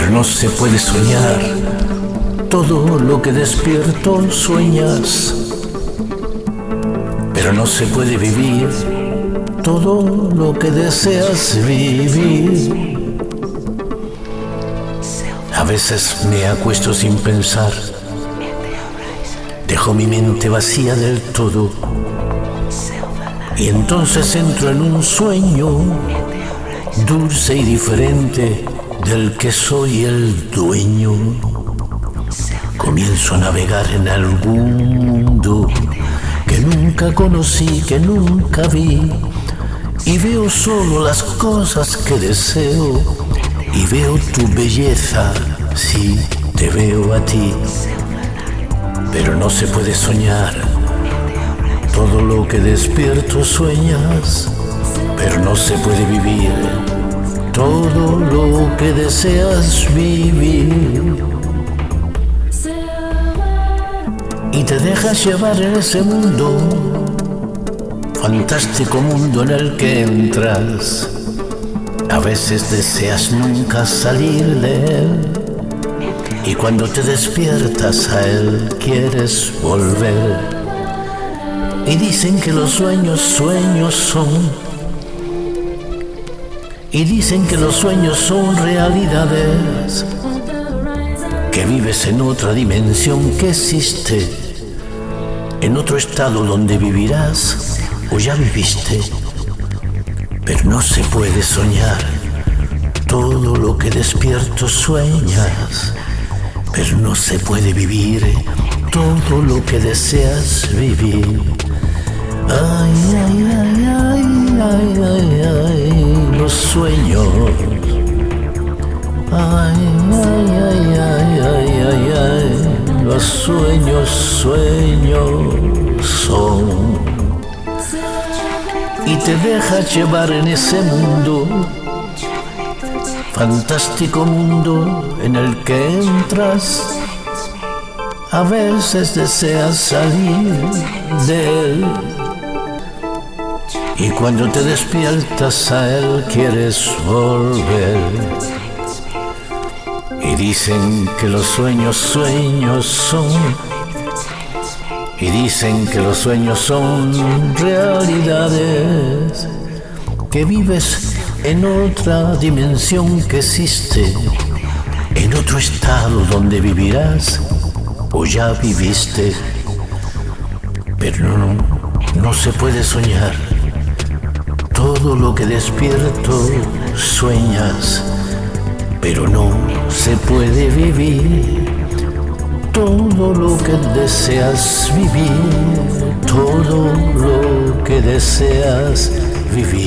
no se puede soñar. Todo lo que despierto sueñas. Pero no se puede vivir. Todo lo que deseas vivir. A veces me acuesto sin pensar, dejo mi mente vacía del todo. Y entonces entro en un sueño dulce y diferente del que soy el dueño. Comienzo a navegar en algún mundo que nunca conocí, que nunca vi. Y veo solo las cosas que deseo. Y veo tu belleza, sí, te veo a ti. Pero no se puede soñar. Todo lo que despierto sueñas, pero no se puede vivir todo lo que deseas vivir. Y te dejas llevar en ese mundo, fantástico mundo en el que entras. A veces deseas nunca salir de él. Y cuando te despiertas a él quieres volver. Y dicen que los sueños sueños son y dicen que los sueños son realidades, que vives en otra dimensión que existe, en otro estado donde vivirás o ya viviste, pero no se puede soñar. Todo lo que despierto sueñas, pero no se puede vivir. Todo lo que deseas vivir. Ay, ay, ay, ay, ay, ay, ay, sueños. Ay, ay, ay, ay, ay, ay, ay, los sueños, sueños son. Y te dejas llevar en ese mundo, fantástico mundo en el que entras. A veces deseas salir de él y cuando te despiertas a él quieres volver. Y dicen que los sueños sueños son. Y dicen que los sueños son realidades. Que vives en otra dimensión que existe. En otro estado donde vivirás o ya viviste. Pero no, no se puede soñar todo lo que despierto sueñas, pero no se puede vivir. Todo lo que deseas vivir, todo lo que deseas vivir.